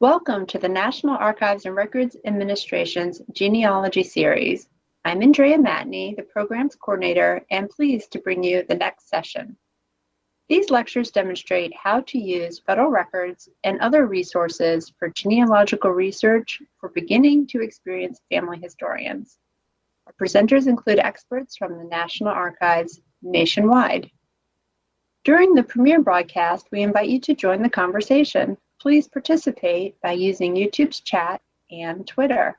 Welcome to the National Archives and Records Administration's Genealogy Series. I'm Andrea Matney, the Programs Coordinator, and pleased to bring you the next session. These lectures demonstrate how to use federal records and other resources for genealogical research for beginning to experienced family historians. Our presenters include experts from the National Archives nationwide. During the premiere broadcast, we invite you to join the conversation please participate by using YouTube's chat and Twitter.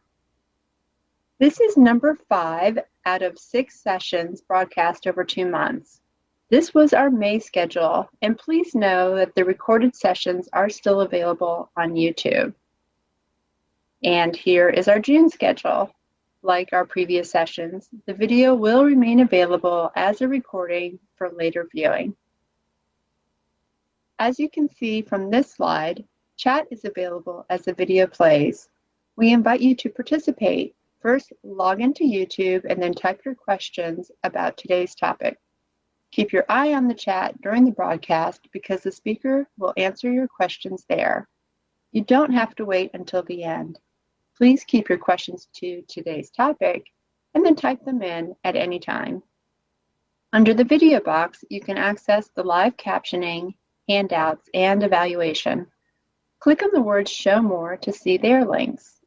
This is number five out of six sessions broadcast over two months. This was our May schedule, and please know that the recorded sessions are still available on YouTube. And here is our June schedule. Like our previous sessions, the video will remain available as a recording for later viewing. As you can see from this slide, chat is available as the video plays. We invite you to participate. First, log into YouTube and then type your questions about today's topic. Keep your eye on the chat during the broadcast because the speaker will answer your questions there. You don't have to wait until the end. Please keep your questions to today's topic and then type them in at any time. Under the video box, you can access the live captioning handouts, and evaluation. Click on the words Show More to see their links.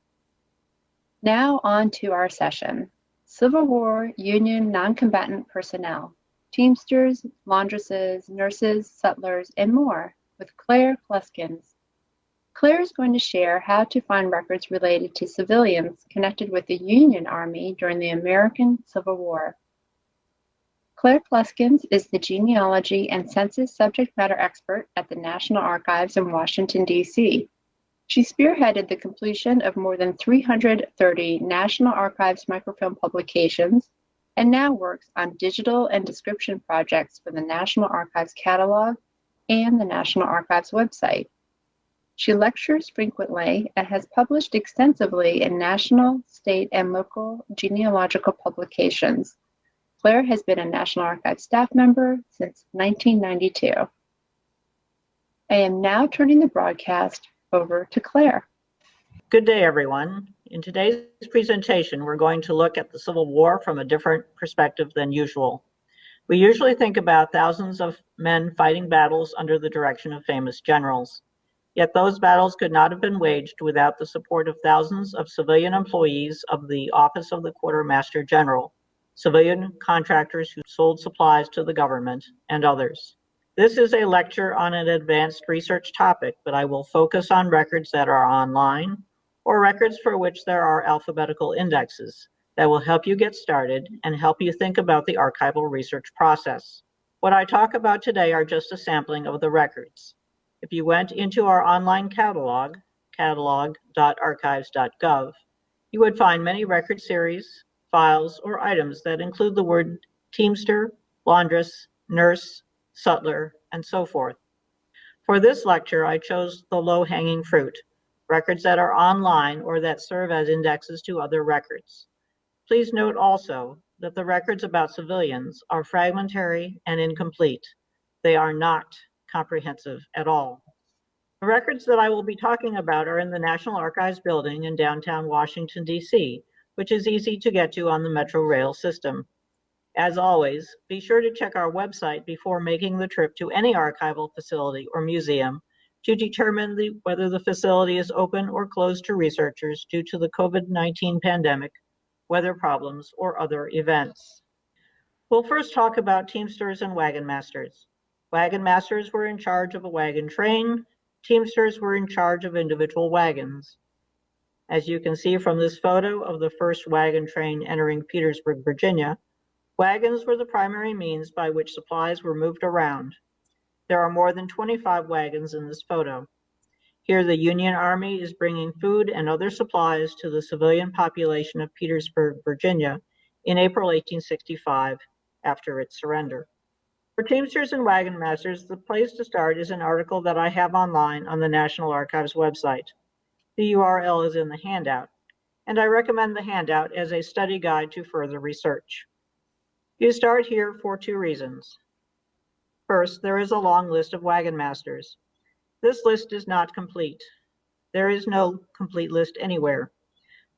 Now on to our session. Civil War Union Noncombatant Personnel, Teamsters, Laundresses, Nurses, Sutlers, and more with Claire Kluskens. Claire is going to share how to find records related to civilians connected with the Union Army during the American Civil War. Claire Kluskens is the genealogy and census subject matter expert at the National Archives in Washington, D.C. She spearheaded the completion of more than 330 National Archives microfilm publications and now works on digital and description projects for the National Archives catalog and the National Archives website. She lectures frequently and has published extensively in national, state, and local genealogical publications, Claire has been a National Archives staff member since 1992. I am now turning the broadcast over to Claire. Good day, everyone. In today's presentation, we're going to look at the Civil War from a different perspective than usual. We usually think about thousands of men fighting battles under the direction of famous generals. Yet those battles could not have been waged without the support of thousands of civilian employees of the Office of the Quartermaster General, civilian contractors who sold supplies to the government, and others. This is a lecture on an advanced research topic, but I will focus on records that are online or records for which there are alphabetical indexes that will help you get started and help you think about the archival research process. What I talk about today are just a sampling of the records. If you went into our online catalog, catalog.archives.gov, you would find many record series, files, or items that include the word teamster, laundress, nurse, sutler, and so forth. For this lecture, I chose the low-hanging fruit, records that are online or that serve as indexes to other records. Please note also that the records about civilians are fragmentary and incomplete. They are not comprehensive at all. The records that I will be talking about are in the National Archives building in downtown Washington, D.C., which is easy to get to on the Metro Rail system. As always, be sure to check our website before making the trip to any archival facility or museum to determine the, whether the facility is open or closed to researchers due to the COVID-19 pandemic, weather problems, or other events. We'll first talk about Teamsters and Wagon Masters. Wagon Masters were in charge of a wagon train, Teamsters were in charge of individual wagons. As you can see from this photo of the first wagon train entering Petersburg, Virginia, wagons were the primary means by which supplies were moved around. There are more than 25 wagons in this photo. Here the Union Army is bringing food and other supplies to the civilian population of Petersburg, Virginia in April 1865 after its surrender. For Teamsters and Wagon Masters, the place to start is an article that I have online on the National Archives website. The URL is in the handout, and I recommend the handout as a study guide to further research. You start here for two reasons. First, there is a long list of wagon masters. This list is not complete. There is no complete list anywhere.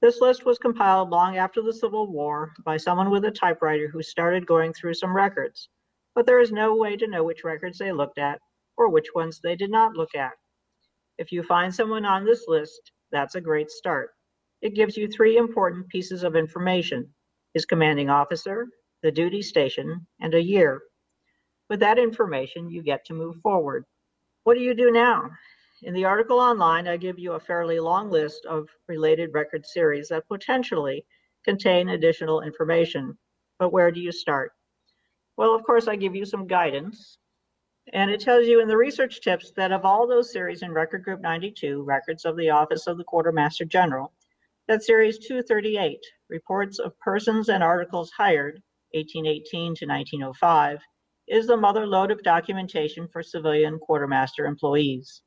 This list was compiled long after the Civil War by someone with a typewriter who started going through some records, but there is no way to know which records they looked at or which ones they did not look at. If you find someone on this list, that's a great start. It gives you three important pieces of information, his commanding officer, the duty station, and a year. With that information, you get to move forward. What do you do now? In the article online, I give you a fairly long list of related record series that potentially contain additional information. But where do you start? Well, of course, I give you some guidance. And it tells you in the research tips that of all those series in Record Group 92, Records of the Office of the Quartermaster General, that Series 238, Reports of Persons and Articles Hired, 1818 to 1905, is the mother lode of documentation for civilian quartermaster employees.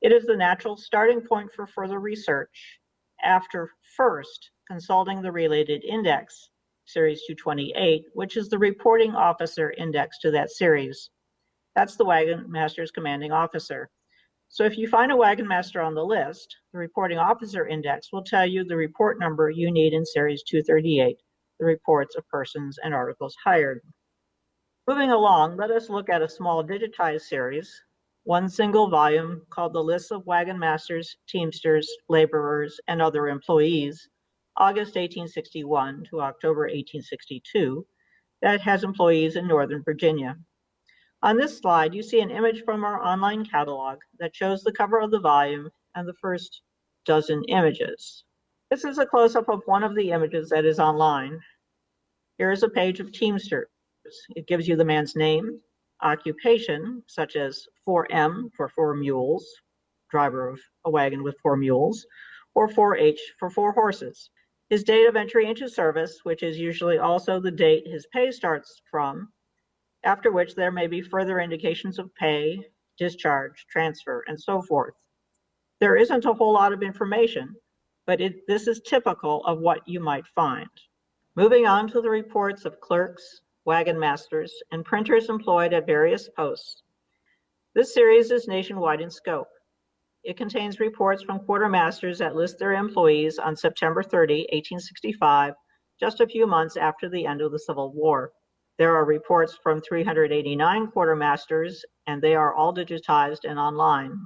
It is the natural starting point for further research after first consulting the related index, Series 228, which is the reporting officer index to that series. That's the wagon master's commanding officer. So if you find a wagon master on the list, the reporting officer index will tell you the report number you need in series 238, the reports of persons and articles hired. Moving along, let us look at a small digitized series, one single volume called the Lists of Wagon Masters, Teamsters, Laborers, and Other Employees, August 1861 to October 1862, that has employees in Northern Virginia. On this slide, you see an image from our online catalog that shows the cover of the volume and the first dozen images. This is a close-up of one of the images that is online. Here is a page of Teamsters. It gives you the man's name, occupation, such as 4M for four mules, driver of a wagon with four mules, or 4H for four horses. His date of entry into service, which is usually also the date his pay starts from, after which there may be further indications of pay, discharge, transfer, and so forth. There isn't a whole lot of information, but it, this is typical of what you might find. Moving on to the reports of clerks, wagon masters, and printers employed at various posts. This series is nationwide in scope. It contains reports from quartermasters that list their employees on September 30, 1865, just a few months after the end of the Civil War. There are reports from 389 quartermasters, and they are all digitized and online.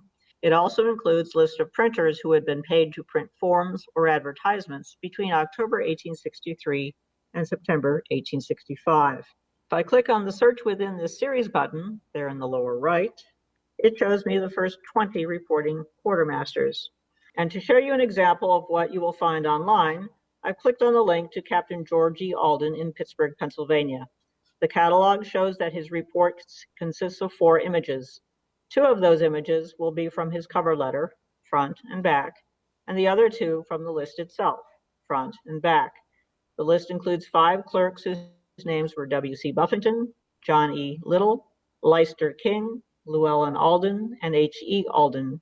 It also includes lists of printers who had been paid to print forms or advertisements between October 1863 and September 1865. If I click on the search within this series button, there in the lower right, it shows me the first 20 reporting quartermasters. And to show you an example of what you will find online, I've clicked on the link to Captain George E. Alden in Pittsburgh, Pennsylvania. The catalog shows that his report consists of four images. Two of those images will be from his cover letter, front and back, and the other two from the list itself, front and back. The list includes five clerks whose names were W.C. Buffington, John E. Little, Leicester King, Llewellyn Alden, and H.E. Alden.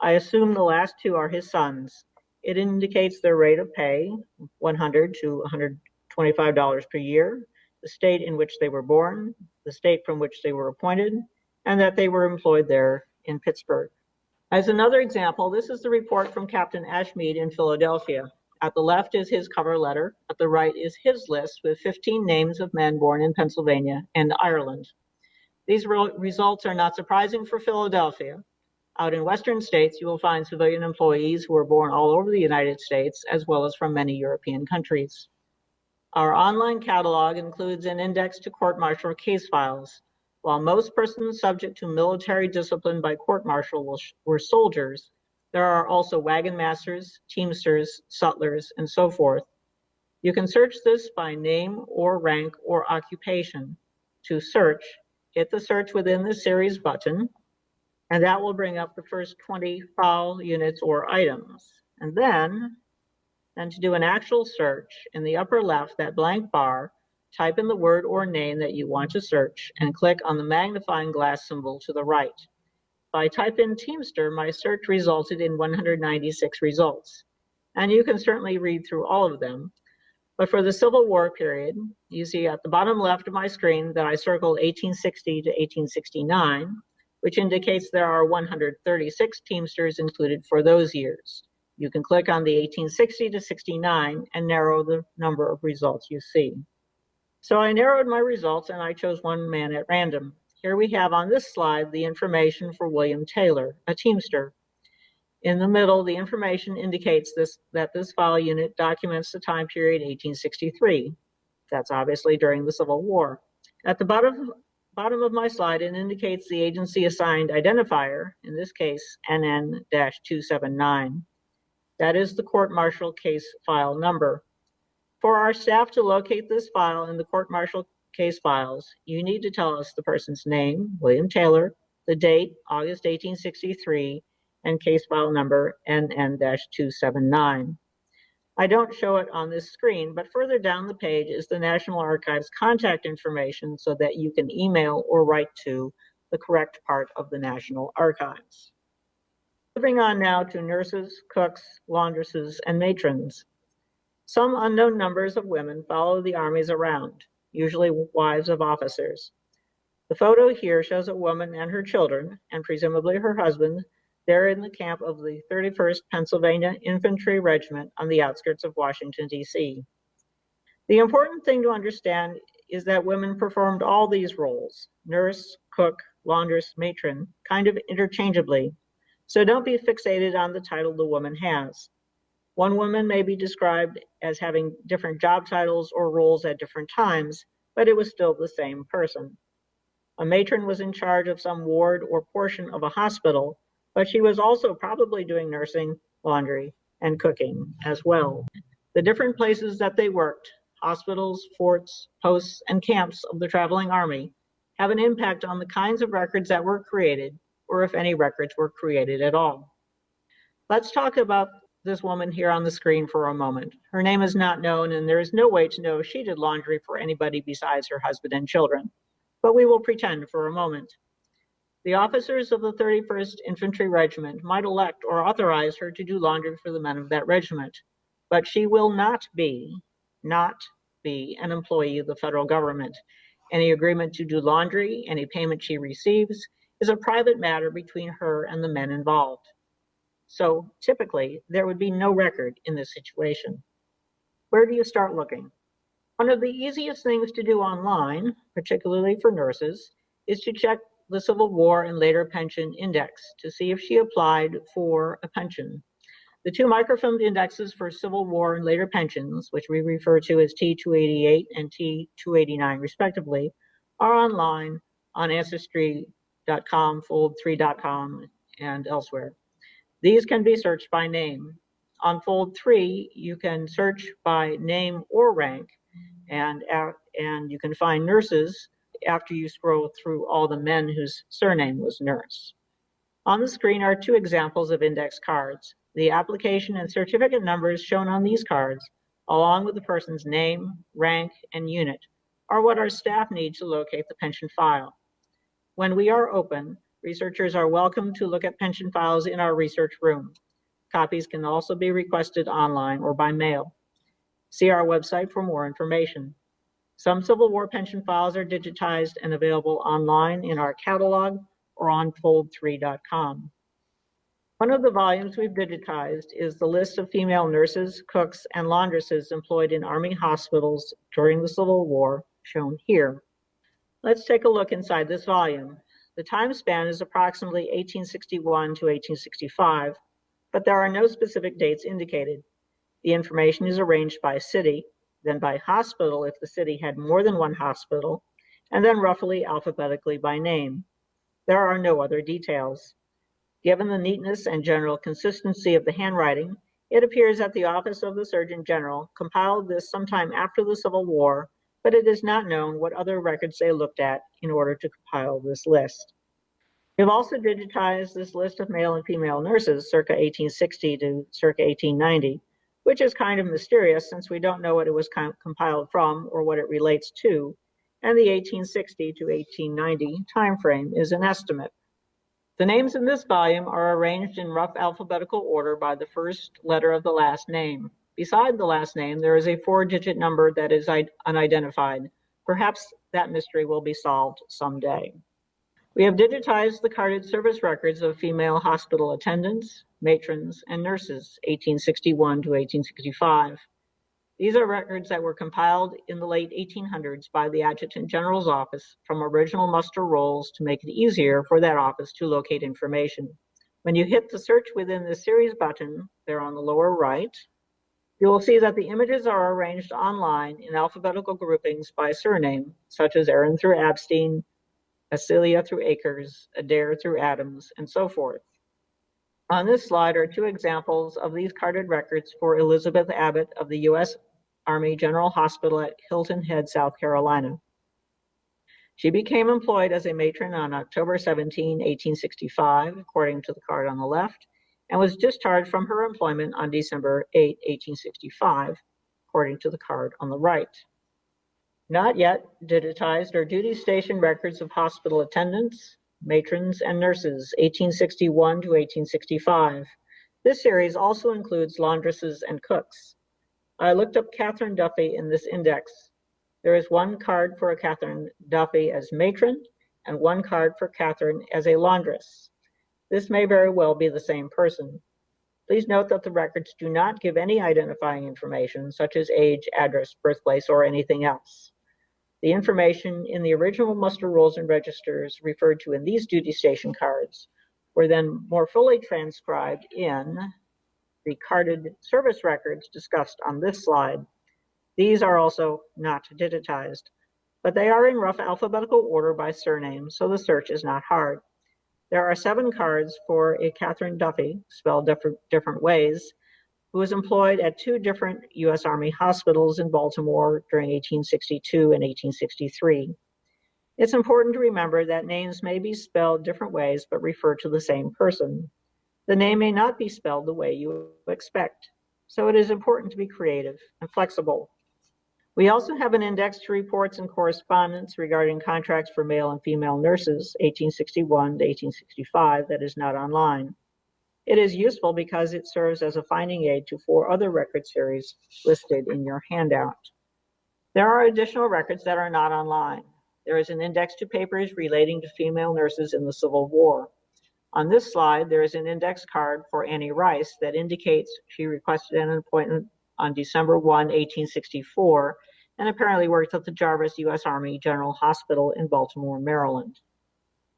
I assume the last two are his sons. It indicates their rate of pay, 100 to $125 per year, the state in which they were born, the state from which they were appointed, and that they were employed there in Pittsburgh. As another example, this is the report from Captain Ashmead in Philadelphia. At the left is his cover letter. At the right is his list with 15 names of men born in Pennsylvania and Ireland. These re results are not surprising for Philadelphia. Out in Western states, you will find civilian employees who are born all over the United States, as well as from many European countries. Our online catalog includes an index to court-martial case files. While most persons subject to military discipline by court-martial were soldiers, there are also wagon masters, teamsters, sutlers, and so forth. You can search this by name or rank or occupation. To search, hit the search within the series button, and that will bring up the first 20 file units or items. And then and to do an actual search in the upper left, that blank bar, type in the word or name that you want to search and click on the magnifying glass symbol to the right. I type in Teamster, my search resulted in 196 results. And you can certainly read through all of them. But for the Civil War period, you see at the bottom left of my screen that I circled 1860 to 1869. which indicates there are 136 Teamsters included for those years. You can click on the 1860 to 69 and narrow the number of results you see. So I narrowed my results and I chose one man at random. Here we have on this slide the information for William Taylor, a Teamster. In the middle, the information indicates this that this file unit documents the time period 1863. That's obviously during the Civil War. At the bottom, bottom of my slide, it indicates the agency assigned identifier, in this case, NN-279. That is the court martial case file number. For our staff to locate this file in the court martial case files, you need to tell us the person's name, William Taylor, the date, August 1863, and case file number NN-279. I don't show it on this screen, but further down the page is the National Archives contact information so that you can email or write to the correct part of the National Archives. Moving on now to nurses, cooks, laundresses, and matrons. Some unknown numbers of women follow the armies around, usually wives of officers. The photo here shows a woman and her children, and presumably her husband, there in the camp of the 31st Pennsylvania Infantry Regiment on the outskirts of Washington, D.C. The important thing to understand is that women performed all these roles, nurse, cook, laundress, matron, kind of interchangeably, so don't be fixated on the title the woman has. One woman may be described as having different job titles or roles at different times, but it was still the same person. A matron was in charge of some ward or portion of a hospital, but she was also probably doing nursing, laundry, and cooking as well. The different places that they worked, hospitals, forts, posts, and camps of the traveling army, have an impact on the kinds of records that were created or if any records were created at all. Let's talk about this woman here on the screen for a moment. Her name is not known and there is no way to know if she did laundry for anybody besides her husband and children, but we will pretend for a moment. The officers of the 31st Infantry Regiment might elect or authorize her to do laundry for the men of that regiment, but she will not be, not be an employee of the federal government. Any agreement to do laundry, any payment she receives, is a private matter between her and the men involved. So typically, there would be no record in this situation. Where do you start looking? One of the easiest things to do online, particularly for nurses, is to check the Civil War and later pension index to see if she applied for a pension. The two microfilmed indexes for Civil War and later pensions, which we refer to as T288 and T289 respectively, are online on Ancestry fold fold3.com, and elsewhere. These can be searched by name. On fold three, you can search by name or rank, and, and you can find nurses after you scroll through all the men whose surname was nurse. On the screen are two examples of index cards. The application and certificate numbers shown on these cards, along with the person's name, rank, and unit, are what our staff need to locate the pension file. When we are open, researchers are welcome to look at pension files in our research room. Copies can also be requested online or by mail. See our website for more information. Some Civil War pension files are digitized and available online in our catalog or on fold3.com. One of the volumes we've digitized is the list of female nurses, cooks, and laundresses employed in Army hospitals during the Civil War, shown here. Let's take a look inside this volume. The time span is approximately 1861 to 1865, but there are no specific dates indicated. The information is arranged by city, then by hospital if the city had more than one hospital, and then roughly alphabetically by name. There are no other details. Given the neatness and general consistency of the handwriting, it appears that the Office of the Surgeon General compiled this sometime after the Civil War but it is not known what other records they looked at in order to compile this list. We've also digitized this list of male and female nurses circa 1860 to circa 1890, which is kind of mysterious since we don't know what it was compiled from or what it relates to, and the 1860 to 1890 timeframe is an estimate. The names in this volume are arranged in rough alphabetical order by the first letter of the last name. Beside the last name, there is a four-digit number that is unidentified. Perhaps that mystery will be solved someday. We have digitized the carded service records of female hospital attendants, matrons, and nurses, 1861 to 1865. These are records that were compiled in the late 1800s by the Adjutant General's office from original muster rolls to make it easier for that office to locate information. When you hit the search within the series button there on the lower right, you will see that the images are arranged online in alphabetical groupings by surname, such as Aaron through Abstein, Acelia through Akers, Adair through Adams, and so forth. On this slide are two examples of these carded records for Elizabeth Abbott of the U.S. Army General Hospital at Hilton Head, South Carolina. She became employed as a matron on October 17, 1865, according to the card on the left, and was discharged from her employment on December 8, 1865, according to the card on the right. Not yet digitized are duty station records of hospital attendants, matrons, and nurses, 1861 to 1865. This series also includes laundresses and cooks. I looked up Catherine Duffy in this index. There is one card for a Catherine Duffy as matron and one card for Catherine as a laundress. This may very well be the same person. Please note that the records do not give any identifying information such as age, address, birthplace, or anything else. The information in the original muster rolls and registers referred to in these duty station cards were then more fully transcribed in the carded service records discussed on this slide. These are also not digitized, but they are in rough alphabetical order by surname, so the search is not hard. There are seven cards for a Catherine Duffy, spelled different, different ways, who was employed at two different U.S. Army hospitals in Baltimore during 1862 and 1863. It's important to remember that names may be spelled different ways but refer to the same person. The name may not be spelled the way you expect, so it is important to be creative and flexible. We also have an index to reports and correspondence regarding contracts for male and female nurses, 1861 to 1865, that is not online. It is useful because it serves as a finding aid to four other record series listed in your handout. There are additional records that are not online. There is an index to papers relating to female nurses in the Civil War. On this slide, there is an index card for Annie Rice that indicates she requested an appointment on December 1, 1864, and apparently worked at the Jarvis U.S. Army General Hospital in Baltimore, Maryland.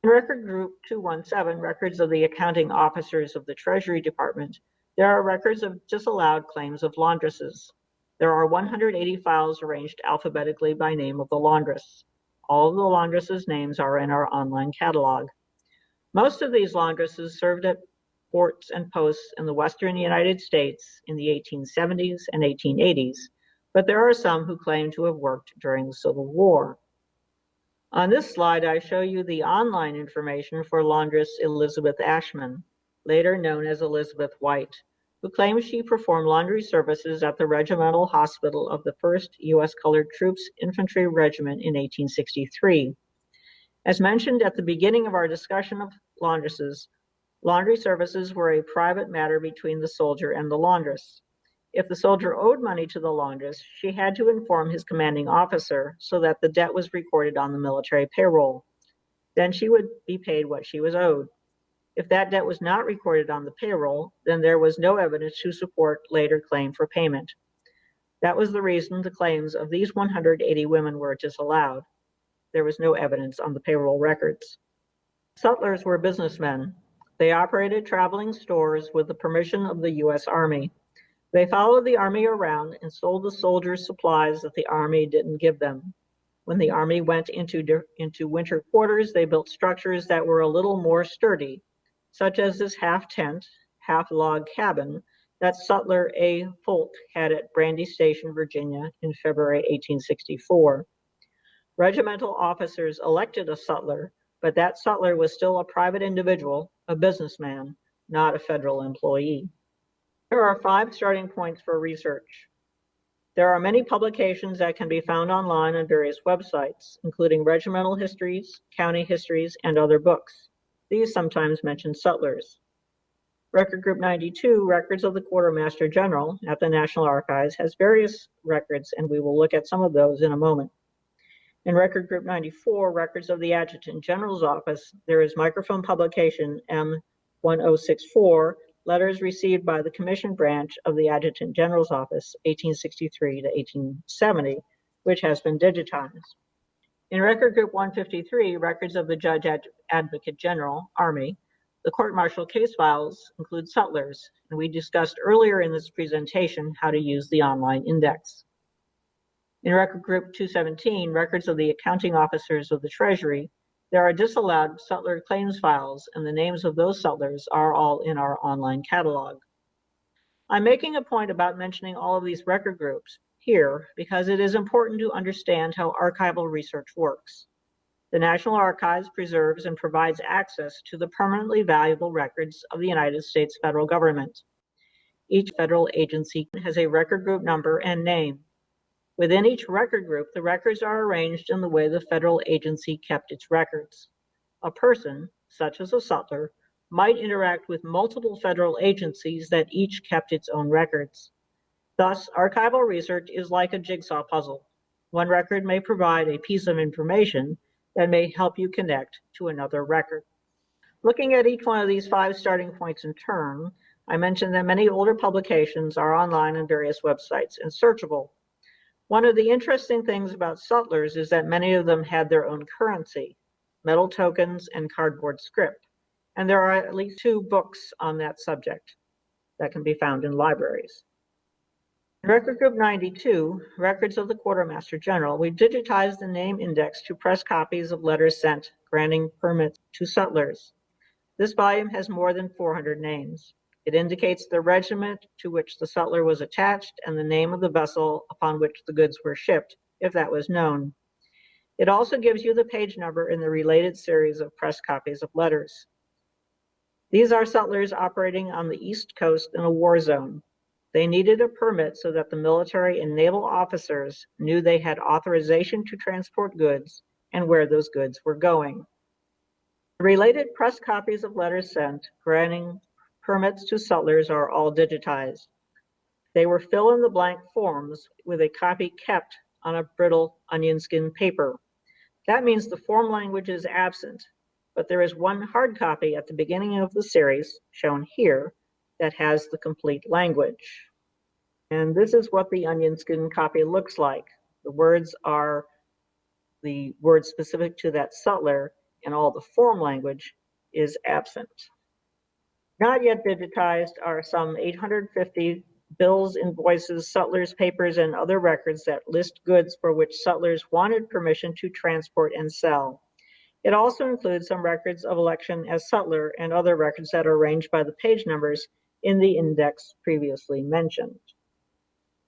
In Record Group 217, records of the accounting officers of the Treasury Department, there are records of disallowed claims of laundresses. There are 180 files arranged alphabetically by name of the laundress. All of the laundresses' names are in our online catalog. Most of these laundresses served at ports and posts in the western United States in the 1870s and 1880s, but there are some who claim to have worked during the Civil War. On this slide, I show you the online information for laundress Elizabeth Ashman, later known as Elizabeth White, who claims she performed laundry services at the Regimental Hospital of the 1st U.S. Colored Troops Infantry Regiment in 1863. As mentioned at the beginning of our discussion of laundresses, laundry services were a private matter between the soldier and the laundress. If the soldier owed money to the laundress, she had to inform his commanding officer so that the debt was recorded on the military payroll. Then she would be paid what she was owed. If that debt was not recorded on the payroll, then there was no evidence to support later claim for payment. That was the reason the claims of these 180 women were disallowed there was no evidence on the payroll records. Sutlers were businessmen. They operated traveling stores with the permission of the U.S. Army. They followed the Army around and sold the soldiers supplies that the Army didn't give them. When the Army went into, into winter quarters, they built structures that were a little more sturdy, such as this half tent, half log cabin that Sutler A. Folk had at Brandy Station, Virginia in February 1864. Regimental officers elected a sutler, but that sutler was still a private individual, a businessman, not a federal employee. There are five starting points for research. There are many publications that can be found online on various websites, including regimental histories, county histories, and other books. These sometimes mention sutlers. Record Group 92, Records of the Quartermaster General at the National Archives, has various records, and we will look at some of those in a moment. In Record Group 94, Records of the Adjutant General's Office, there is microfilm publication M1064, Letters Received by the Commission Branch of the Adjutant General's Office, 1863 to 1870, which has been digitized. In Record Group 153, Records of the Judge Ad- Advocate General, Army, the court martial case files include sutlers, and we discussed earlier in this presentation how to use the online index. In Record Group 217, records of the accounting officers of the Treasury, there are disallowed sutler claims files, and the names of those sutlers are all in our online catalog. I'm making a point about mentioning all of these record groups here because it is important to understand how archival research works. The National Archives preserves and provides access to the permanently valuable records of the United States federal government. Each federal agency has a record group number and name. Within each record group, the records are arranged in the way the federal agency kept its records. A person, such as a sutler, might interact with multiple federal agencies that each kept its own records. Thus, archival research is like a jigsaw puzzle. One record may provide a piece of information that may help you connect to another record. Looking at each one of these five starting points in turn, I mentioned that many older publications are online on various websites and searchable. One of the interesting things about sutlers is that many of them had their own currency, metal tokens and cardboard script. And there are at least two books on that subject that can be found in libraries. In Record Group 92, Records of the Quartermaster General, we digitized the name index to press copies of letters sent granting permits to sutlers. This volume has more than 400 names. It indicates the regiment to which the sutler was attached and the name of the vessel upon which the goods were shipped, if that was known. It also gives you the page number in the related series of press copies of letters. These are sutlers operating on the East Coast in a war zone. They needed a permit so that the military and naval officers knew they had authorization to transport goods and where those goods were going. The related press copies of letters sent granting permits to sutlers are all digitized. They were fill in the blank forms with a copy kept on a brittle onion skin paper. That means the form language is absent, but there is one hard copy at the beginning of the series, shown here, that has the complete language. And this is what the onion skin copy looks like. The words are the words specific to that sutler, and all the form language is absent. Not yet digitized are some 850 bills, invoices, sutlers, papers, and other records that list goods for which sutlers wanted permission to transport and sell. It also includes some records of election as sutler and other records that are arranged by the page numbers in the index previously mentioned.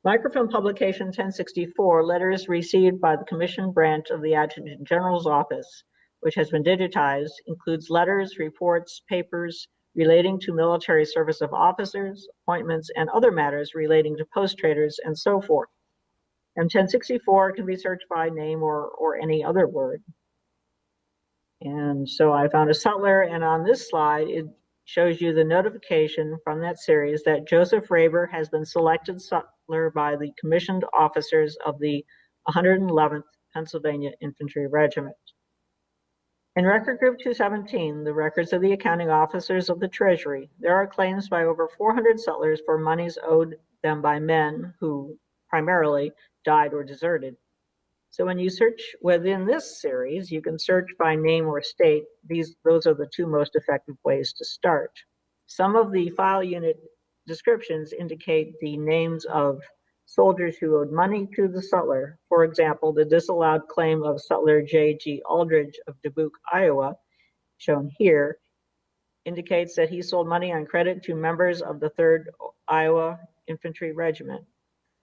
Microfilm Publication 1064, letters received by the Commission Branch of the Adjutant General's Office, which has been digitized, includes letters, reports, papers relating to military service of officers, appointments, and other matters relating to post traders and so forth. M1064 can be searched by name or, or any other word. And so I found a sutler, and on this slide, it shows you the notification from that series that Joseph Raber has been selected sutler by the commissioned officers of the 111th Pennsylvania Infantry Regiment. In Record Group 217, the records of the accounting officers of the Treasury, there are claims by over 400 sutlers for monies owed them by men who primarily died or deserted. So when you search within this series, you can search by name or state. These, those are the two most effective ways to start. Some of the file unit descriptions indicate the names of soldiers who owed money to the sutler. For example, the disallowed claim of sutler J.G. Aldridge of Dubuque, Iowa, shown here, indicates that he sold money on credit to members of the 3rd Iowa Infantry Regiment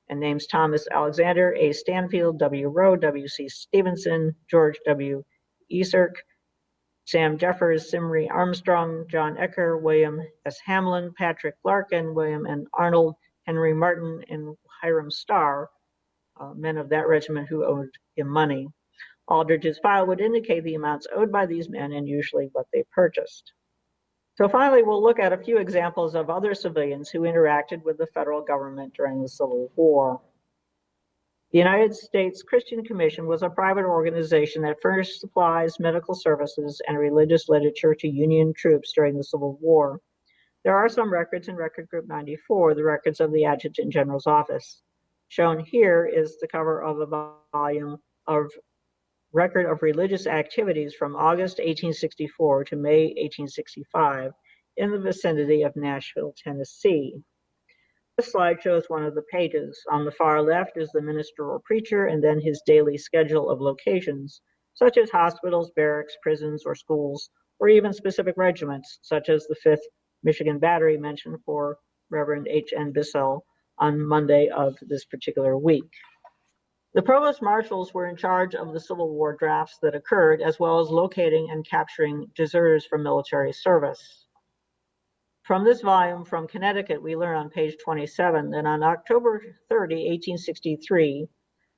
and names Thomas Alexander, A. Stanfield, W. Rowe, W. C. Stevenson, George W. Eserk, Sam Jeffers, Simri Armstrong, John Ecker, William S. Hamlin, Patrick Larkin, William N. Arnold, Henry Martin, and Hiram Starr, uh, men of that regiment who owed him money. Aldridge's file would indicate the amounts owed by these men and usually what they purchased. So finally, we'll look at a few examples of other civilians who interacted with the federal government during the Civil War. The United States Christian Commission was a private organization that furnished supplies, medical services, and religious literature to Union troops during the Civil War. There are some records in Record Group 94, the records of the Adjutant General's office. Shown here is the cover of a volume of record of religious activities from August 1864 to May 1865 in the vicinity of Nashville, Tennessee. This slide shows one of the pages. On the far left is the minister or preacher and then his daily schedule of locations, such as hospitals, barracks, prisons, or schools, or even specific regiments, such as the 5th Michigan Battery mentioned for Reverend H.N. Bissell on Monday of this particular week. The provost marshals were in charge of the Civil War drafts that occurred, as well as locating and capturing deserters from military service. From this volume from Connecticut, we learn on page 27 that on October 30, 1863,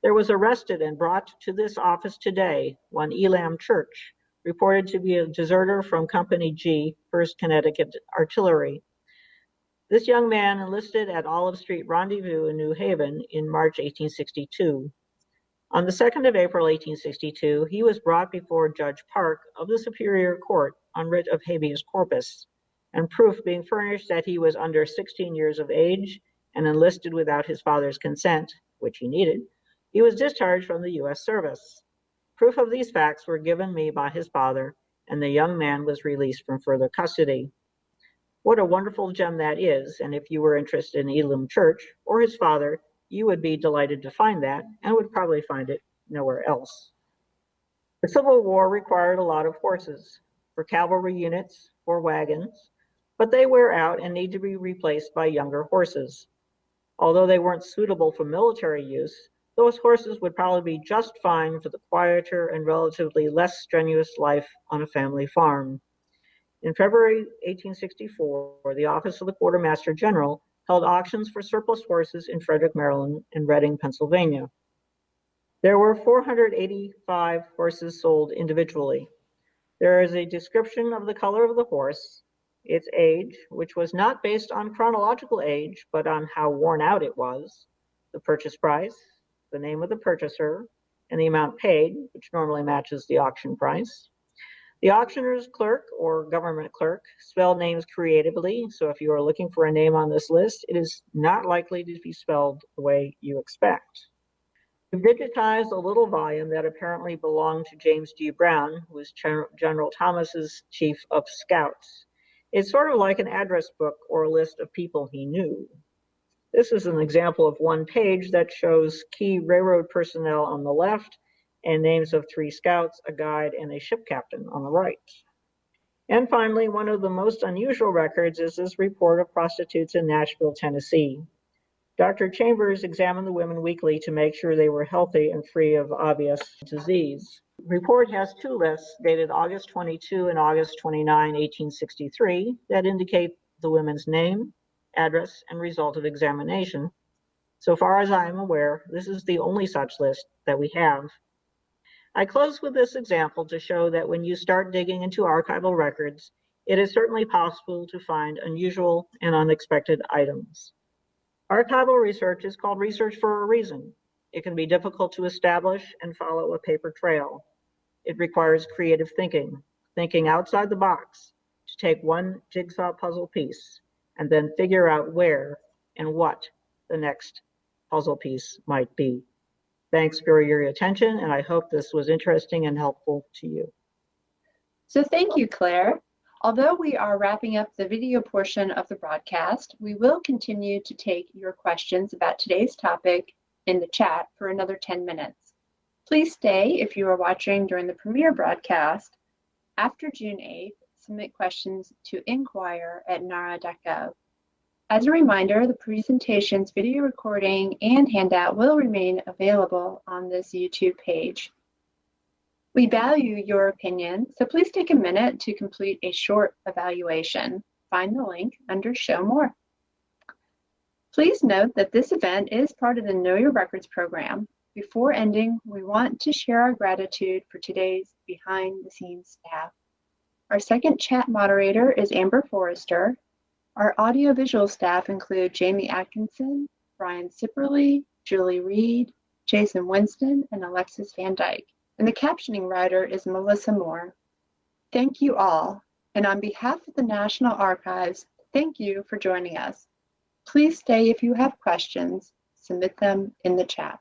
there was arrested and brought to this office today one Elam Church, reported to be a deserter from Company G, 1st Connecticut Artillery. This young man enlisted at Olive Street Rendezvous in New Haven in March 1862. On the 2nd of April 1862, he was brought before Judge Park of the Superior Court on writ of habeas corpus and proof being furnished that he was under 16 years of age and enlisted without his father's consent, which he needed, he was discharged from the U.S. service. Proof of these facts were given me by his father, and the young man was released from further custody. What a wonderful gem that is, and if you were interested in Elam Church or his father, you would be delighted to find that and would probably find it nowhere else. The Civil War required a lot of horses for cavalry units or wagons, but they wear out and need to be replaced by younger horses. Although they weren't suitable for military use, those horses would probably be just fine for the quieter and relatively less strenuous life on a family farm. In February 1864, the Office of the Quartermaster General held auctions for surplus horses in Frederick, Maryland and Reading, Pennsylvania. There were 485 horses sold individually. There is a description of the color of the horse, its age, which was not based on chronological age, but on how worn out it was, the purchase price, the name of the purchaser, and the amount paid, which normally matches the auction price. The auctioneer's clerk or government clerk spelled names creatively, so if you are looking for a name on this list, it is not likely to be spelled the way you expect. We've digitized a little volume that apparently belonged to James G. Brown, who was General Thomas's chief of scouts. It's sort of like an address book or a list of people he knew. This is an example of one page that shows key railroad personnel on the left and names of three scouts, a guide, and a ship captain on the right. And finally, one of the most unusual records is this report of prostitutes in Nashville, Tennessee. Dr. Chambers examined the women weekly to make sure they were healthy and free of obvious disease report has two lists dated August 22 and August 29, 1863 that indicate the women's name, address, and result of examination. So far as I am aware, this is the only such list that we have. I close with this example to show that when you start digging into archival records, it is certainly possible to find unusual and unexpected items. Archival research is called research for a reason. It can be difficult to establish and follow a paper trail. It requires creative thinking, thinking outside the box to take one jigsaw puzzle piece and then figure out where and what the next puzzle piece might be. Thanks for your attention, and I hope this was interesting and helpful to you. So thank you, Claire. Although we are wrapping up the video portion of the broadcast, we will continue to take your questions about today's topic in the chat for another 10 minutes. Please stay if you are watching during the premiere broadcast. After June 8th, submit questions to inquire at nara.gov. As a reminder, the presentation's video recording and handout will remain available on this YouTube page. We value your opinion, so please take a minute to complete a short evaluation. Find the link under Show More. Please note that this event is part of the Know Your Records program before ending, we want to share our gratitude for today's behind the scenes staff. Our second chat moderator is Amber Forrester. Our audiovisual staff include Jamie Atkinson, Brian Sipperly, Julie Reed, Jason Winston, and Alexis Van Dyke. And the captioning writer is Melissa Moore. Thank you all. And on behalf of the National Archives, thank you for joining us. Please stay if you have questions. Submit them in the chat.